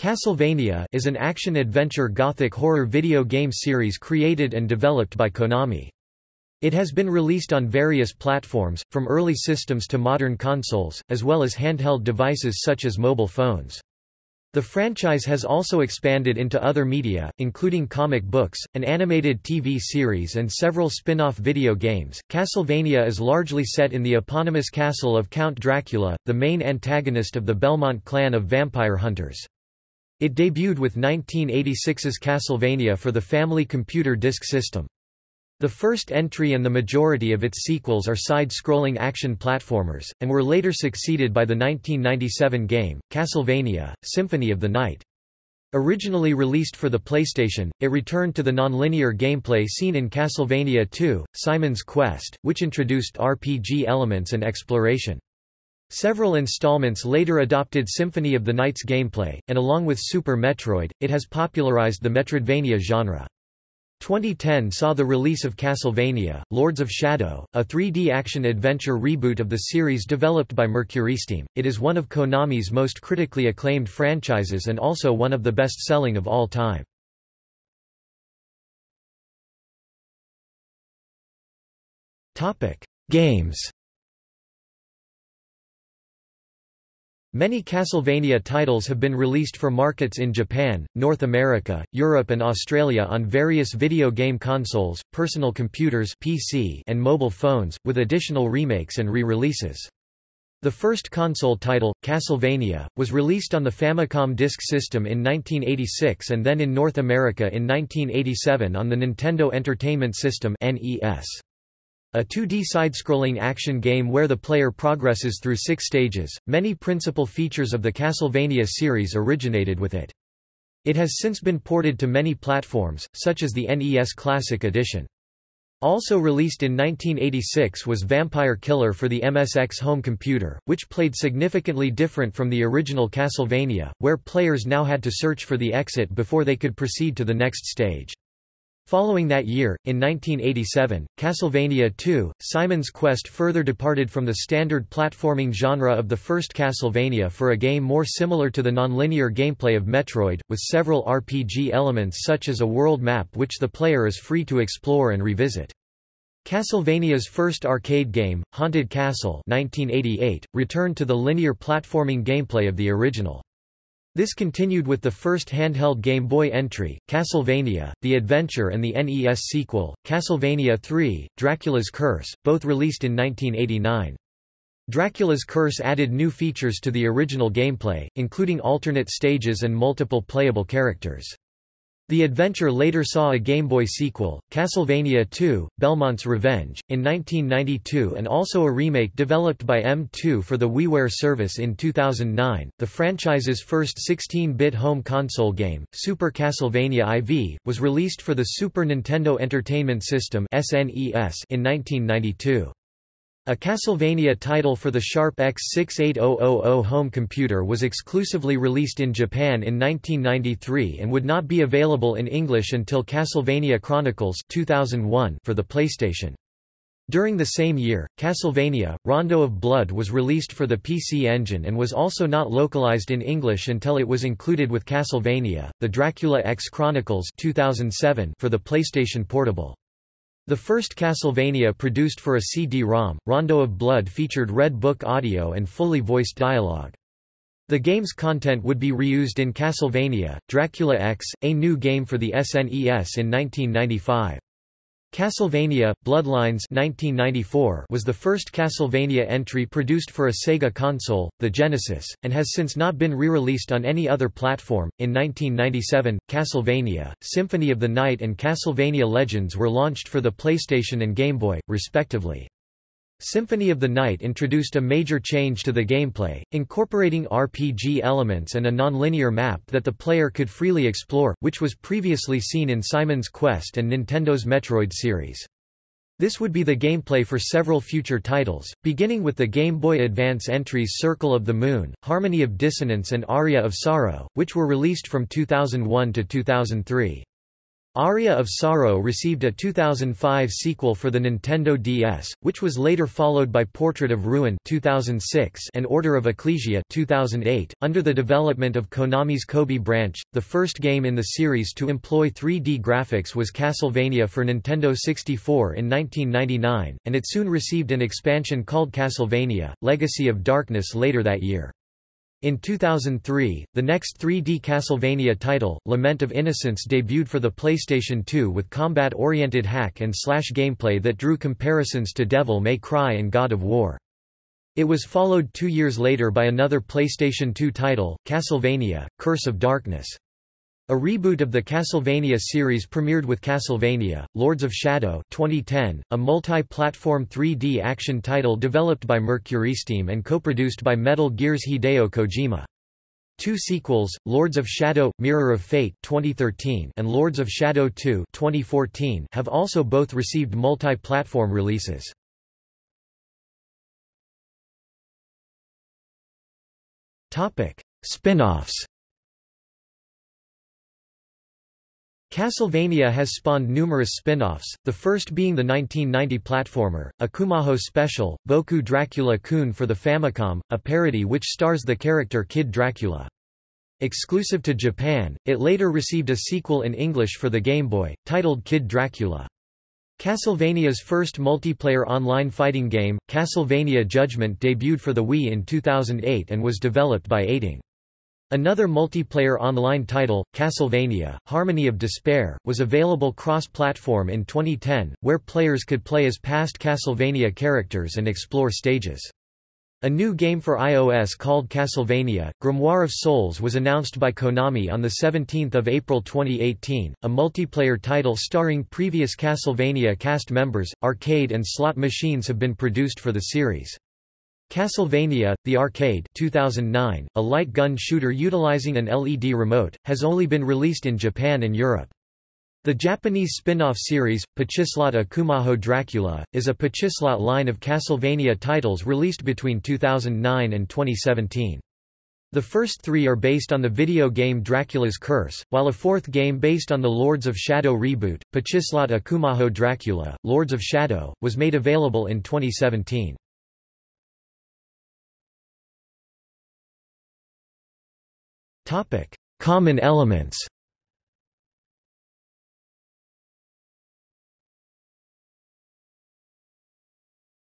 Castlevania is an action-adventure gothic horror video game series created and developed by Konami. It has been released on various platforms, from early systems to modern consoles, as well as handheld devices such as mobile phones. The franchise has also expanded into other media, including comic books, an animated TV series and several spin-off video games. Castlevania is largely set in the eponymous castle of Count Dracula, the main antagonist of the Belmont clan of vampire hunters. It debuted with 1986's Castlevania for the Family Computer Disk System. The first entry and the majority of its sequels are side-scrolling action platformers, and were later succeeded by the 1997 game, Castlevania, Symphony of the Night. Originally released for the PlayStation, it returned to the nonlinear gameplay seen in Castlevania II, Simon's Quest, which introduced RPG elements and exploration. Several installments later adopted Symphony of the Night's gameplay, and along with Super Metroid, it has popularized the Metroidvania genre. 2010 saw the release of Castlevania, Lords of Shadow, a 3D action-adventure reboot of the series developed by MercurySteam. It is one of Konami's most critically acclaimed franchises and also one of the best-selling of all time. Games Many Castlevania titles have been released for markets in Japan, North America, Europe and Australia on various video game consoles, personal computers PC and mobile phones, with additional remakes and re-releases. The first console title, Castlevania, was released on the Famicom Disk System in 1986 and then in North America in 1987 on the Nintendo Entertainment System NES. A 2D side-scrolling action game where the player progresses through six stages, many principal features of the Castlevania series originated with it. It has since been ported to many platforms, such as the NES Classic Edition. Also released in 1986 was Vampire Killer for the MSX home computer, which played significantly different from the original Castlevania, where players now had to search for the exit before they could proceed to the next stage. Following that year, in 1987, Castlevania II, Simon's Quest further departed from the standard platforming genre of the first Castlevania for a game more similar to the nonlinear gameplay of Metroid, with several RPG elements such as a world map which the player is free to explore and revisit. Castlevania's first arcade game, Haunted Castle 1988, returned to the linear platforming gameplay of the original. This continued with the first handheld Game Boy entry, Castlevania, The Adventure and the NES sequel, Castlevania III, Dracula's Curse, both released in 1989. Dracula's Curse added new features to the original gameplay, including alternate stages and multiple playable characters. The adventure later saw a Game Boy sequel, Castlevania II, Belmont's Revenge, in 1992 and also a remake developed by M2 for the WiiWare service in 2009. The franchise's first 16-bit home console game, Super Castlevania IV, was released for the Super Nintendo Entertainment System in 1992. A Castlevania title for the Sharp X68000 home computer was exclusively released in Japan in 1993 and would not be available in English until Castlevania Chronicles 2001 for the PlayStation. During the same year, Castlevania, Rondo of Blood was released for the PC Engine and was also not localized in English until it was included with Castlevania, The Dracula X Chronicles 2007 for the PlayStation Portable. The first Castlevania produced for a CD-ROM, Rondo of Blood featured Red Book audio and fully voiced dialogue. The game's content would be reused in Castlevania, Dracula X, a new game for the SNES in 1995. Castlevania Bloodlines 1994 was the first Castlevania entry produced for a Sega console, the Genesis, and has since not been re-released on any other platform. In 1997, Castlevania: Symphony of the Night and Castlevania Legends were launched for the PlayStation and Game Boy, respectively. Symphony of the Night introduced a major change to the gameplay, incorporating RPG elements and a non-linear map that the player could freely explore, which was previously seen in Simon's Quest and Nintendo's Metroid series. This would be the gameplay for several future titles, beginning with the Game Boy Advance entries Circle of the Moon, Harmony of Dissonance and Aria of Sorrow, which were released from 2001 to 2003. Aria of Sorrow received a 2005 sequel for the Nintendo DS, which was later followed by Portrait of Ruin 2006 and Order of Ecclesia 2008. Under the development of Konami's Kobe branch, the first game in the series to employ 3D graphics was Castlevania for Nintendo 64 in 1999, and it soon received an expansion called Castlevania: Legacy of Darkness later that year. In 2003, the next 3D Castlevania title, Lament of Innocence debuted for the PlayStation 2 with combat-oriented hack-and-slash gameplay that drew comparisons to Devil May Cry and God of War. It was followed two years later by another PlayStation 2 title, Castlevania, Curse of Darkness. A reboot of the Castlevania series premiered with Castlevania, Lords of Shadow 2010, a multi-platform 3D action title developed by MercurySteam and co-produced by Metal Gear's Hideo Kojima. Two sequels, Lords of Shadow – Mirror of Fate 2013 and Lords of Shadow 2 2014 have also both received multi-platform releases. Spin-offs Castlevania has spawned numerous spin-offs, the first being the 1990 platformer, Akumajo Special, Boku Dracula-kun for the Famicom, a parody which stars the character Kid Dracula. Exclusive to Japan, it later received a sequel in English for the Game Boy, titled Kid Dracula. Castlevania's first multiplayer online fighting game, Castlevania Judgment debuted for the Wii in 2008 and was developed by Eighting. Another multiplayer online title, Castlevania, Harmony of Despair, was available cross-platform in 2010, where players could play as past Castlevania characters and explore stages. A new game for iOS called Castlevania, Grimoire of Souls was announced by Konami on 17 April 2018, a multiplayer title starring previous Castlevania cast members. Arcade and slot machines have been produced for the series. Castlevania, The Arcade 2009, a light gun shooter utilizing an LED remote, has only been released in Japan and Europe. The Japanese spin-off series, Pachislot Akumajo Dracula, is a Pachislot line of Castlevania titles released between 2009 and 2017. The first three are based on the video game Dracula's Curse, while a fourth game based on the Lords of Shadow reboot, Pachislot Akumajo Dracula, Lords of Shadow, was made available in 2017. Common elements.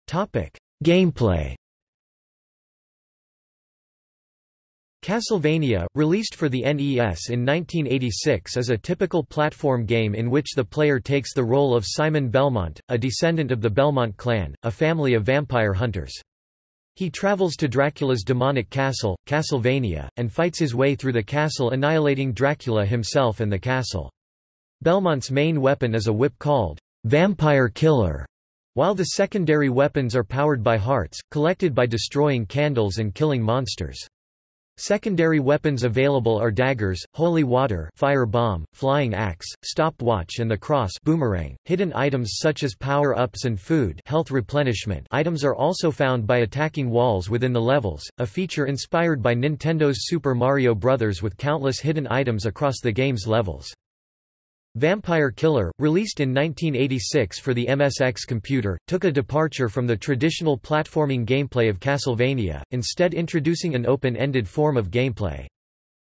Topic: Gameplay. Castlevania, released for the NES in 1986 is a typical platform game in which the player takes the role of Simon Belmont, a descendant of the Belmont clan, a family of vampire hunters. He travels to Dracula's demonic castle, Castlevania, and fights his way through the castle annihilating Dracula himself and the castle. Belmont's main weapon is a whip called Vampire Killer, while the secondary weapons are powered by hearts, collected by destroying candles and killing monsters. Secondary weapons available are daggers, holy water fire bomb, flying axe, stopwatch and the cross boomerang. Hidden items such as power-ups and food health replenishment items are also found by attacking walls within the levels, a feature inspired by Nintendo's Super Mario Bros. with countless hidden items across the game's levels. Vampire Killer, released in 1986 for the MSX computer, took a departure from the traditional platforming gameplay of Castlevania, instead introducing an open-ended form of gameplay.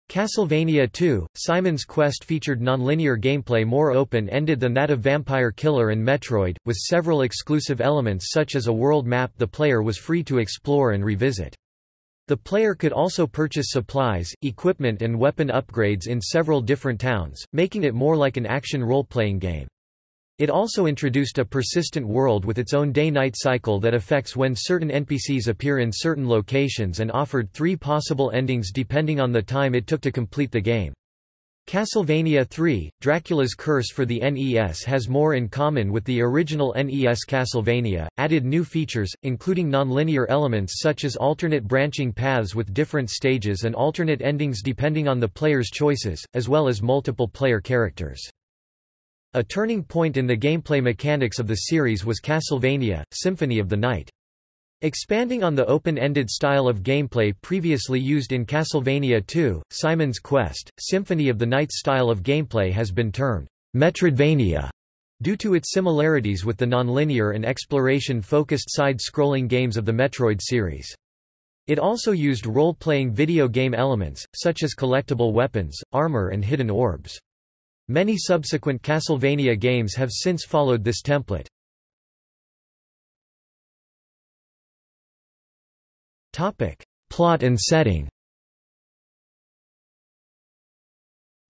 Castlevania II, Simon's Quest featured nonlinear gameplay more open-ended than that of Vampire Killer and Metroid, with several exclusive elements such as a world map the player was free to explore and revisit. The player could also purchase supplies, equipment and weapon upgrades in several different towns, making it more like an action role-playing game. It also introduced a persistent world with its own day-night cycle that affects when certain NPCs appear in certain locations and offered three possible endings depending on the time it took to complete the game. Castlevania III, Dracula's Curse for the NES has more in common with the original NES Castlevania, added new features, including nonlinear elements such as alternate branching paths with different stages and alternate endings depending on the player's choices, as well as multiple player characters. A turning point in the gameplay mechanics of the series was Castlevania, Symphony of the Night. Expanding on the open-ended style of gameplay previously used in Castlevania II, Simon's Quest, Symphony of the Night style of gameplay has been termed Metroidvania due to its similarities with the nonlinear and exploration-focused side-scrolling games of the Metroid series. It also used role-playing video game elements, such as collectible weapons, armor and hidden orbs. Many subsequent Castlevania games have since followed this template. Plot and setting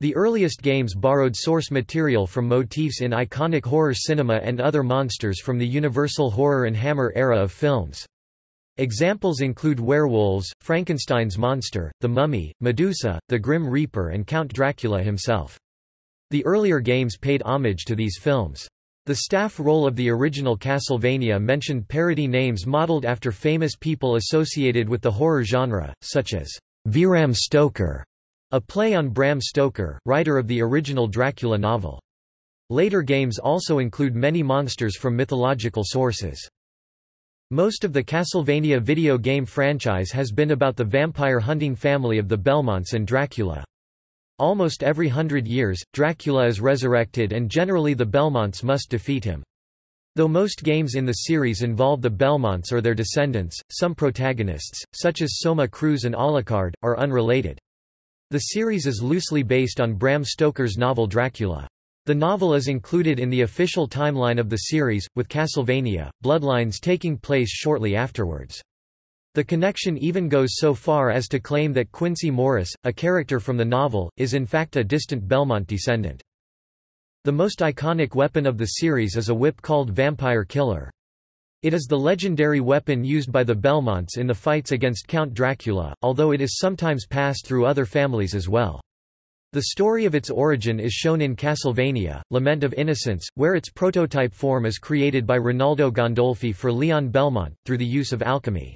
The earliest games borrowed source material from motifs in iconic horror cinema and other monsters from the Universal Horror and Hammer era of films. Examples include werewolves, Frankenstein's monster, the mummy, Medusa, the Grim Reaper and Count Dracula himself. The earlier games paid homage to these films. The staff roll of the original Castlevania mentioned parody names modeled after famous people associated with the horror genre, such as Vram Stoker a play on Bram Stoker, writer of the original Dracula novel. Later games also include many monsters from mythological sources. Most of the Castlevania video game franchise has been about the vampire hunting family of the Belmonts and Dracula. Almost every hundred years, Dracula is resurrected and generally the Belmonts must defeat him. Though most games in the series involve the Belmonts or their descendants, some protagonists, such as Soma Cruz and Alucard, are unrelated. The series is loosely based on Bram Stoker's novel Dracula. The novel is included in the official timeline of the series, with Castlevania, Bloodlines taking place shortly afterwards. The connection even goes so far as to claim that Quincey Morris, a character from the novel, is in fact a distant Belmont descendant. The most iconic weapon of the series is a whip called Vampire Killer. It is the legendary weapon used by the Belmonts in the fights against Count Dracula, although it is sometimes passed through other families as well. The story of its origin is shown in Castlevania, Lament of Innocence, where its prototype form is created by Rinaldo Gandolfi for Leon Belmont, through the use of alchemy.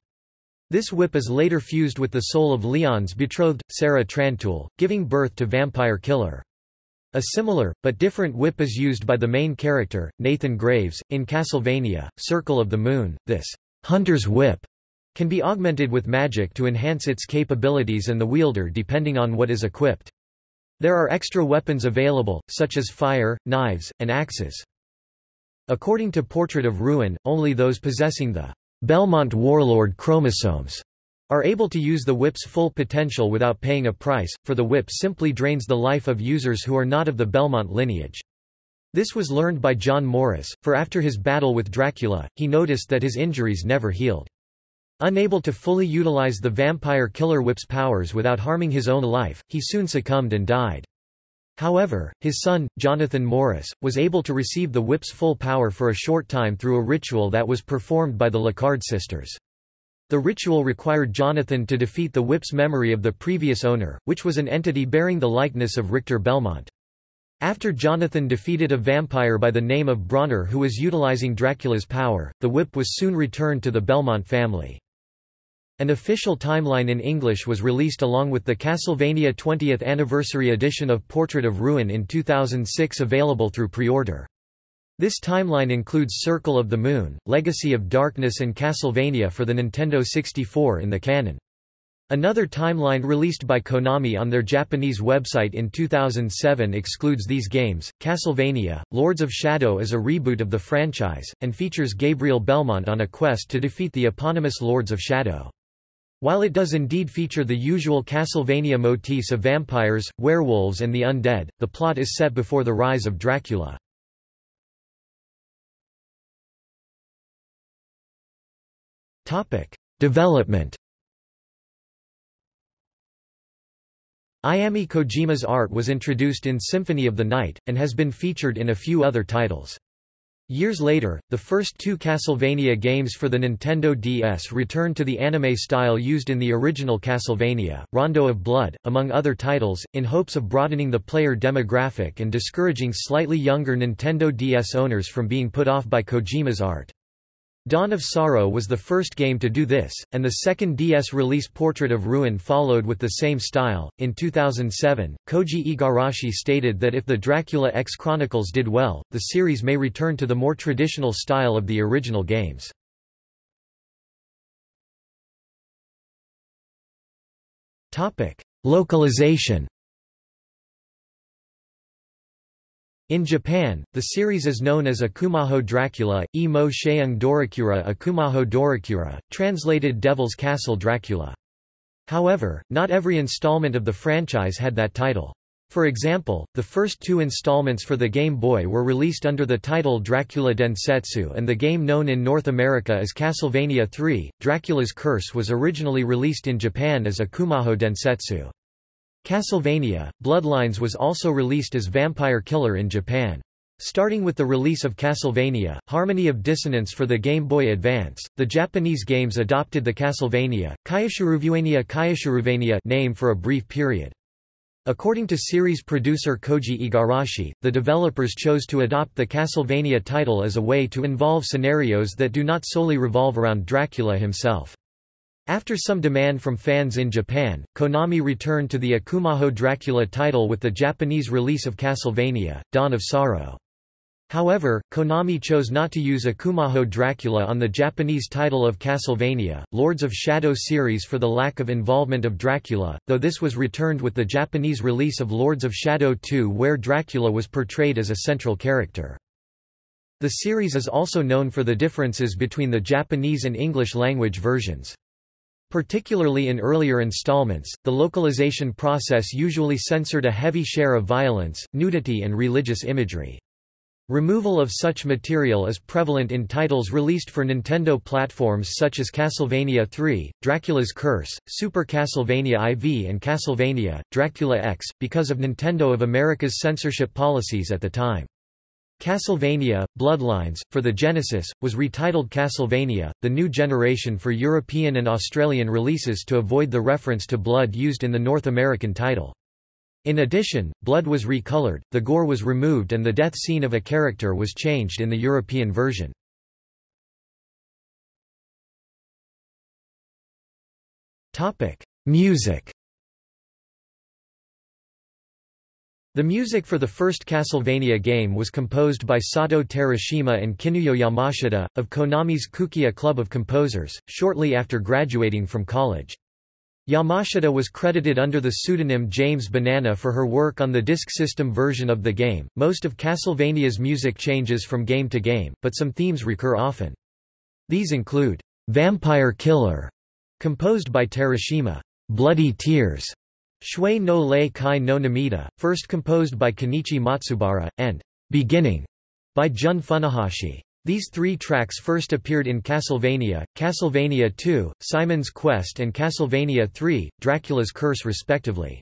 This whip is later fused with the soul of Leon's betrothed, Sarah Trantoul, giving birth to Vampire Killer. A similar, but different whip is used by the main character, Nathan Graves, in Castlevania, Circle of the Moon. This hunter's whip can be augmented with magic to enhance its capabilities and the wielder depending on what is equipped. There are extra weapons available, such as fire, knives, and axes. According to Portrait of Ruin, only those possessing the Belmont Warlord chromosomes are able to use the whip's full potential without paying a price, for the whip simply drains the life of users who are not of the Belmont lineage. This was learned by John Morris, for after his battle with Dracula, he noticed that his injuries never healed. Unable to fully utilize the vampire killer whip's powers without harming his own life, he soon succumbed and died. However, his son, Jonathan Morris, was able to receive the whip's full power for a short time through a ritual that was performed by the Lecarde sisters. The ritual required Jonathan to defeat the whip's memory of the previous owner, which was an entity bearing the likeness of Richter Belmont. After Jonathan defeated a vampire by the name of Brauner who was utilizing Dracula's power, the whip was soon returned to the Belmont family. An official timeline in English was released along with the Castlevania 20th Anniversary edition of Portrait of Ruin in 2006 available through pre-order. This timeline includes Circle of the Moon, Legacy of Darkness and Castlevania for the Nintendo 64 in the canon. Another timeline released by Konami on their Japanese website in 2007 excludes these games. Castlevania Lords of Shadow is a reboot of the franchise, and features Gabriel Belmont on a quest to defeat the eponymous Lords of Shadow. While it does indeed feature the usual Castlevania motifs of vampires, werewolves, and the undead, the plot is set before the rise of Dracula. Development Ayami Kojima's art was introduced in Symphony of the Night, and has been featured in a few other titles. Years later, the first two Castlevania games for the Nintendo DS returned to the anime style used in the original Castlevania, Rondo of Blood, among other titles, in hopes of broadening the player demographic and discouraging slightly younger Nintendo DS owners from being put off by Kojima's art. Dawn of Sorrow was the first game to do this, and the second DS release Portrait of Ruin followed with the same style. In 2007, Koji Igarashi stated that if the Dracula X Chronicles did well, the series may return to the more traditional style of the original games. Topic: Localization In Japan, the series is known as Akumajo Dracula, e mo Sheung Dorakura Akumajo Dorakura, translated Devil's Castle Dracula. However, not every installment of the franchise had that title. For example, the first two installments for the Game Boy were released under the title Dracula Densetsu and the game known in North America as Castlevania III, Dracula's Curse was originally released in Japan as Akumajo Densetsu. Castlevania, Bloodlines was also released as Vampire Killer in Japan. Starting with the release of Castlevania, Harmony of Dissonance for the Game Boy Advance, the Japanese games adopted the Castlevania, Kayashiruvania Kayashiruvania name for a brief period. According to series producer Koji Igarashi, the developers chose to adopt the Castlevania title as a way to involve scenarios that do not solely revolve around Dracula himself. After some demand from fans in Japan, Konami returned to the Akumajo Dracula title with the Japanese release of Castlevania, Dawn of Sorrow. However, Konami chose not to use Akumajo Dracula on the Japanese title of Castlevania, Lords of Shadow series for the lack of involvement of Dracula, though this was returned with the Japanese release of Lords of Shadow 2 where Dracula was portrayed as a central character. The series is also known for the differences between the Japanese and English language versions. Particularly in earlier installments, the localization process usually censored a heavy share of violence, nudity and religious imagery. Removal of such material is prevalent in titles released for Nintendo platforms such as Castlevania III, Dracula's Curse, Super Castlevania IV and Castlevania, Dracula X, because of Nintendo of America's censorship policies at the time. Castlevania, Bloodlines, for the Genesis, was retitled Castlevania, the new generation for European and Australian releases to avoid the reference to blood used in the North American title. In addition, blood was recolored, the gore was removed and the death scene of a character was changed in the European version. Music The music for the first Castlevania game was composed by Satoe Terashima and Kinuyo Yamashita, of Konami's Kukeiha Club of Composers, shortly after graduating from college. Yamashita was credited under the pseudonym James Banana for her work on the Disk System version of the game. Most of Castlevania's music changes from game to game, but some themes recur often. These include Vampire Killer, composed by Terashima, Bloody Tears, Shui no Lei Kai no Namida, first composed by Kenichi Matsubara, and Beginning by Jun Funahashi. These three tracks first appeared in Castlevania, Castlevania II, Simon's Quest and Castlevania III, Dracula's Curse respectively.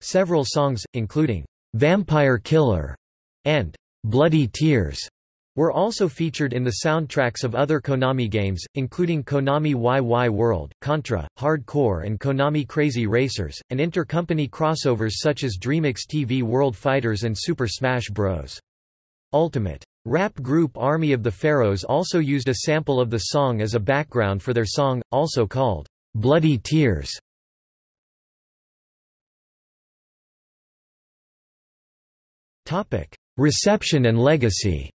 Several songs, including, "'Vampire Killer' and "'Bloody Tears' were also featured in the soundtracks of other Konami games, including Konami Wai Wai World, Contra, Hard Corps and Konami Crazy Racers, and intercompany crossovers such as DreamMix TV World Fighters and Super Smash Bros. Ultimate. Rap group Army of the Pharaohs also used a sample of the song as a background for their song, also called, "'Bloody Tears". Reception and legacy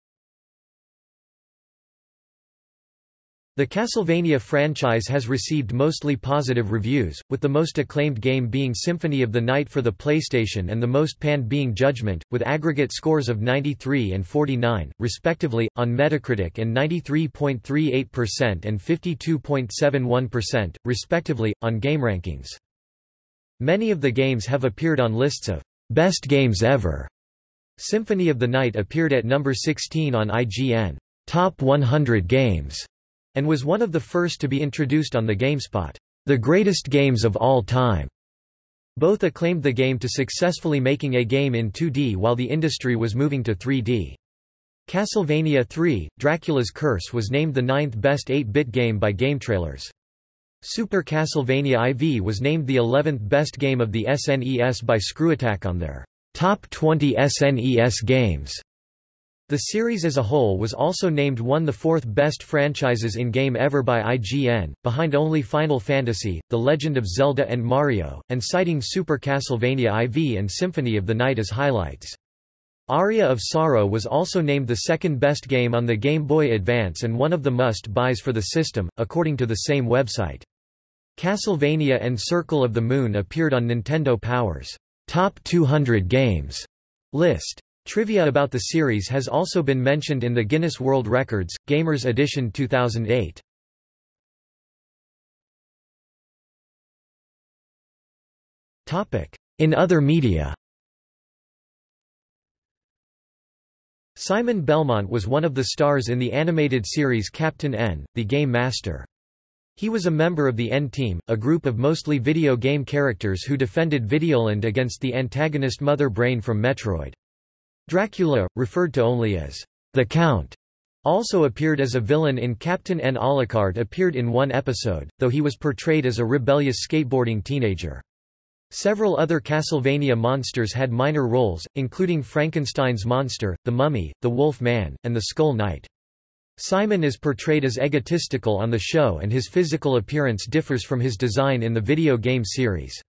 The Castlevania franchise has received mostly positive reviews, with the most acclaimed game being Symphony of the Night for the PlayStation and the most panned being Judgment, with aggregate scores of 93 and 49, respectively, on Metacritic and 93.38% and 52.71%, respectively, on GameRankings. Many of the games have appeared on lists of Best Games Ever. Symphony of the Night appeared at number 16 on IGN Top 100 Games and was one of the first to be introduced on the GameSpot, The Greatest Games of All Time. Both acclaimed the game to successfully making a game in 2D while the industry was moving to 3D. Castlevania III, Dracula's Curse was named the ninth best 8-bit game by GameTrailers. Super Castlevania IV was named the 11th best game of the SNES by ScrewAttack on their Top 20 SNES Games. The series as a whole was also named one of the fourth best franchises in game ever by IGN, behind only Final Fantasy, The Legend of Zelda and Mario, and citing Super Castlevania IV and Symphony of the Night as highlights. Aria of Sorrow was also named the second best game on the Game Boy Advance and one of the must-buys for the system, according to the same website. Castlevania and Circle of the Moon appeared on Nintendo Power's Top 200 Games list. Trivia about the series has also been mentioned in the Guinness World Records, Gamers Edition 2008. In other media Simon Belmont was one of the stars in the animated series Captain N, the Game Master. He was a member of the N-Team, a group of mostly video game characters who defended Videoland against the antagonist Mother Brain from Metroid. Dracula, referred to only as the Count, also appeared as a villain in Captain N. Alucard appeared in one episode, though he was portrayed as a rebellious skateboarding teenager. Several other Castlevania monsters had minor roles, including Frankenstein's monster, the Mummy, the Wolf Man, and the Skull Knight. Simon is portrayed as egotistical on the show and his physical appearance differs from his design in the video game series.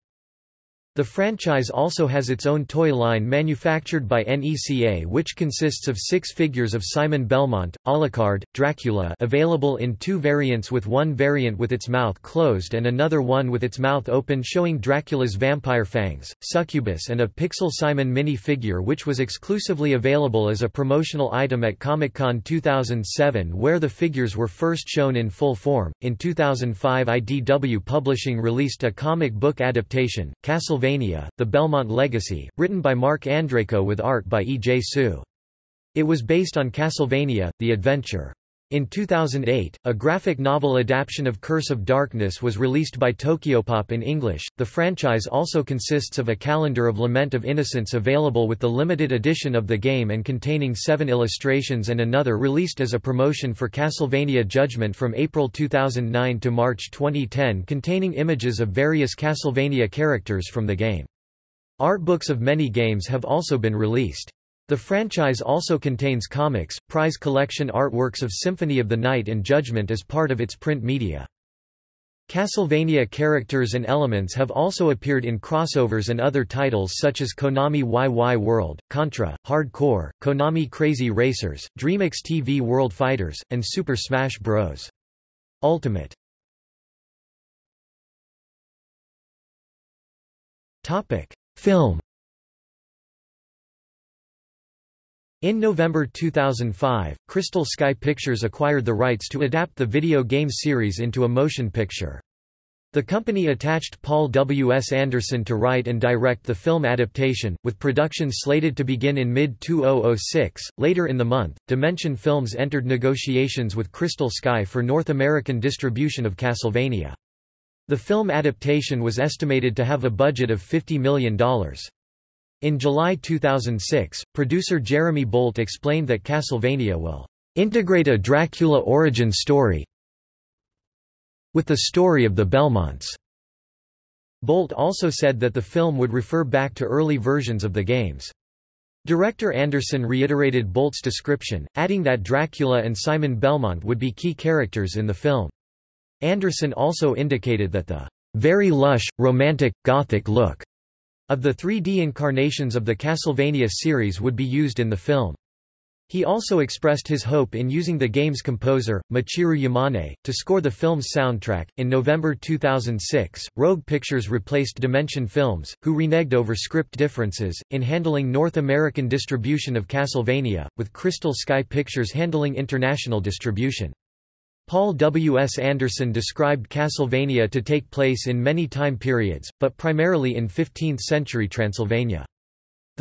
The franchise also has its own toy line manufactured by NECA which consists of six figures of Simon Belmont, Alucard, Dracula available in two variants with one variant with its mouth closed and another one with its mouth open showing Dracula's vampire fangs, succubus and a Pixel Simon mini-figure which was exclusively available as a promotional item at Comic-Con 2007 where the figures were first shown in full form. In 2005 IDW Publishing released a comic book adaptation, Castle Castlevania, The Belmont Legacy, written by Marc Andreyko with art by E. J. Su. It was based on Castlevania, The Adventure. In 2008, a graphic novel adaptation of Curse of Darkness was released by Tokyopop in English. The franchise also consists of a calendar of Lament of Innocence available with the limited edition of the game and containing seven illustrations and another released as a promotion for Castlevania Judgment from April 2009 to March 2010 containing images of various Castlevania characters from the game. Art books of many games have also been released. The franchise also contains comics, prize collection artworks of Symphony of the Night and Judgment as part of its print media. Castlevania characters and elements have also appeared in crossovers and other titles such as Konami Wai Wai World, Contra, Hard Corps, Konami Crazy Racers, DreamMix TV World Fighters, and Super Smash Bros. Ultimate. Film In November 2005, Crystal Sky Pictures acquired the rights to adapt the video game series into a motion picture. The company attached Paul W. S. Anderson to write and direct the film adaptation, with production slated to begin in mid-2006. Later in the month, Dimension Films entered negotiations with Crystal Sky for North American distribution of Castlevania. The film adaptation was estimated to have a budget of $50 million. In July 2006, producer Jeremy Bolt explained that Castlevania will integrate a Dracula origin story with the story of the Belmonts. Bolt also said that the film would refer back to early versions of the games. Director Anderson reiterated Bolt's description, adding that Dracula and Simon Belmont would be key characters in the film. Anderson also indicated that the very lush, romantic, gothic look of the 3D incarnations of the Castlevania series would be used in the film. He also expressed his hope in using the game's composer, Michiru Yamane, to score the film's soundtrack. In November 2006, Rogue Pictures replaced Dimension Films, who reneged over script differences, in handling North American distribution of Castlevania, with Crystal Sky Pictures handling international distribution. Paul W. S. Anderson described Castlevania to take place in many time periods, but primarily in 15th-century Transylvania.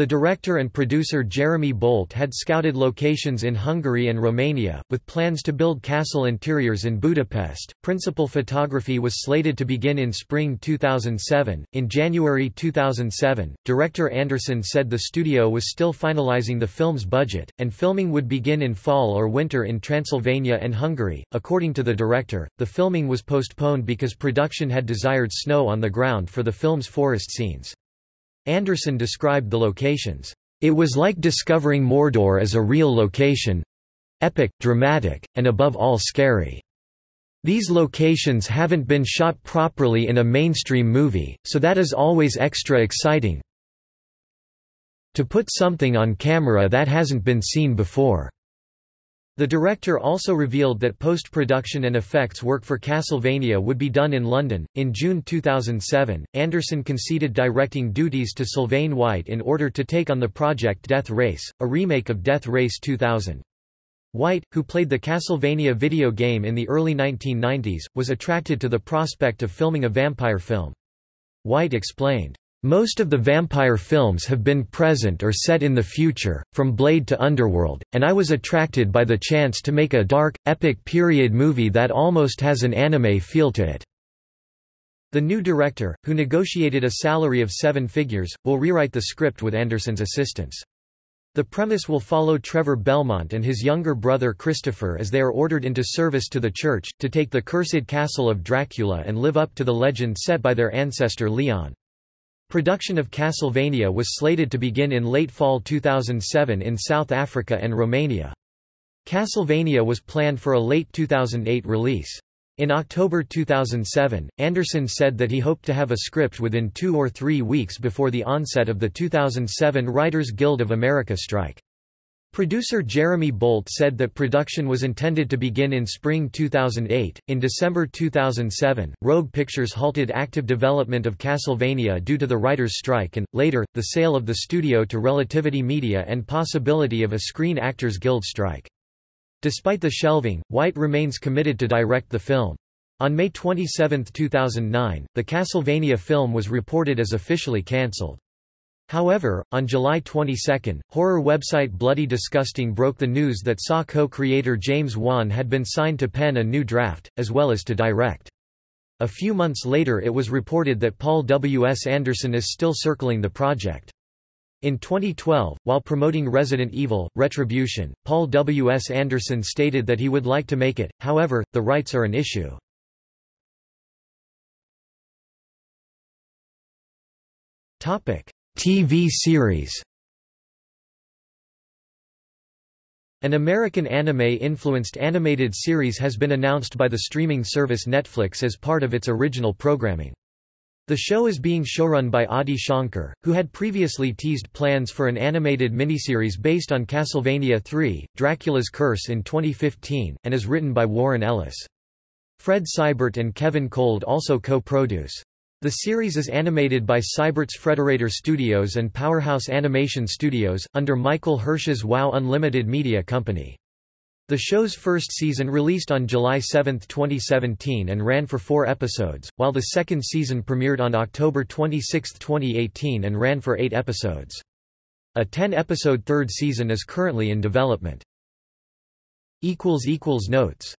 The director and producer Jeremy Bolt had scouted locations in Hungary and Romania, with plans to build castle interiors in Budapest. Principal photography was slated to begin in spring 2007. In January 2007, director Anderson said the studio was still finalizing the film's budget, and filming would begin in fall or winter in Transylvania and Hungary. According to the director, the filming was postponed because production had desired snow on the ground for the film's forest scenes. Anderson described the locations. It was like discovering Mordor as a real location epic, dramatic, and above all scary. These locations haven't been shot properly in a mainstream movie, so that is always extra exciting. To put something on camera that hasn't been seen before. The director also revealed that post-production and effects work for Castlevania would be done in London. In June 2007, Anderson conceded directing duties to Sylvain White in order to take on the project Death Race, a remake of Death Race 2000. White, who played the Castlevania video game in the early 1990s, was attracted to the prospect of filming a vampire film. White explained, most of the vampire films have been present or set in the future, from Blade to Underworld, and I was attracted by the chance to make a dark, epic period movie that almost has an anime feel to it. The new director, who negotiated a salary of seven figures, will rewrite the script with Anderson's assistance. The premise will follow Trevor Belmont and his younger brother Christopher as they are ordered into service to the church, to take the cursed castle of Dracula and live up to the legend set by their ancestor Leon. Production of Castlevania was slated to begin in late fall 2007 in South Africa and Romania. Castlevania was planned for a late 2008 release. In October 2007, Anderson said that he hoped to have a script within two or three weeks before the onset of the 2007 Writers Guild of America strike. Producer Jeremy Bolt said that production was intended to begin in spring 2008. In December 2007, Rogue Pictures halted active development of Castlevania due to the writers' strike and, later, the sale of the studio to Relativity Media and possibility of a Screen Actors Guild strike. Despite the shelving, White remains committed to direct the film. On May 27, 2009, the Castlevania film was reported as officially cancelled. However, on July 22, horror website Bloody Disgusting broke the news that Saw co-creator James Wan had been signed to pen a new draft, as well as to direct. A few months later it was reported that Paul W. S. Anderson is still circling the project. In 2012, while promoting Resident Evil, Retribution, Paul W. S. Anderson stated that he would like to make it, however, the rights are an issue. TV series An American anime-influenced animated series has been announced by the streaming service Netflix as part of its original programming. The show is being showrun by Adi Shankar, who had previously teased plans for an animated miniseries based on Castlevania III, Dracula's Curse in 2015, and is written by Warren Ellis. Fred Seibert and Kevin Kolde also co-produce. The series is animated by Seibert's Frederator Studios and Powerhouse Animation Studios, under Michael Hirsch's WOW Unlimited Media Company. The show's first season released on July 7, 2017 and ran for four episodes, while the second season premiered on October 26, 2018 and ran for eight episodes. A 10-episode third season is currently in development. Notes